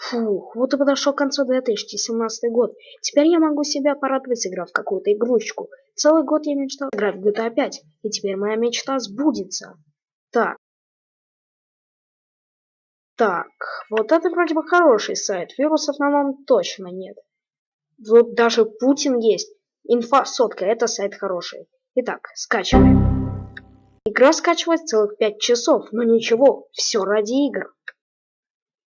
Фух, вот и подошел к концу 2017 год. Теперь я могу себя порадовать, сыграв какую-то игрушечку. Целый год я мечтал играть в GTA 5, и теперь моя мечта сбудется. Так. Так, вот это вроде бы хороший сайт. Вирусов на нем точно нет. Вот даже Путин есть. Инфа сотка, это сайт хороший. Итак, скачиваем. Игра скачивает целых 5 часов, но ничего, все ради игр.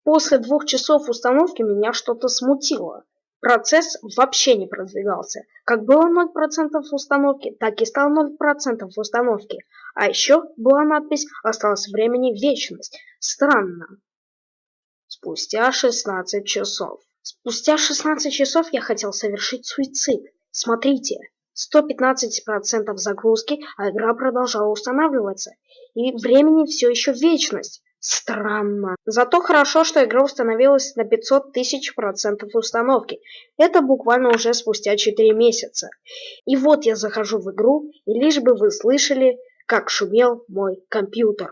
После двух часов установки меня что-то смутило. Процесс вообще не продвигался. Как было 0% установки, так и стало 0% установки. А еще была надпись «Осталось времени вечность». Странно. Спустя 16 часов. Спустя 16 часов я хотел совершить суицид. Смотрите, 115% загрузки, а игра продолжала устанавливаться. И времени все еще вечность. Странно. Зато хорошо, что игра установилась на 500 тысяч процентов установки. Это буквально уже спустя 4 месяца. И вот я захожу в игру, и лишь бы вы слышали, как шумел мой компьютер.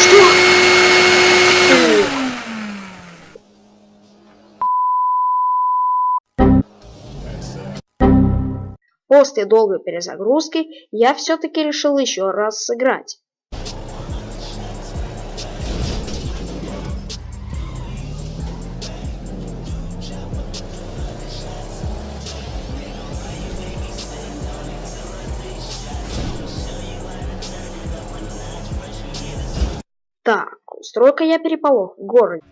Что? После долгой перезагрузки я все-таки решил еще раз сыграть. Так, устройка я переполох в городе.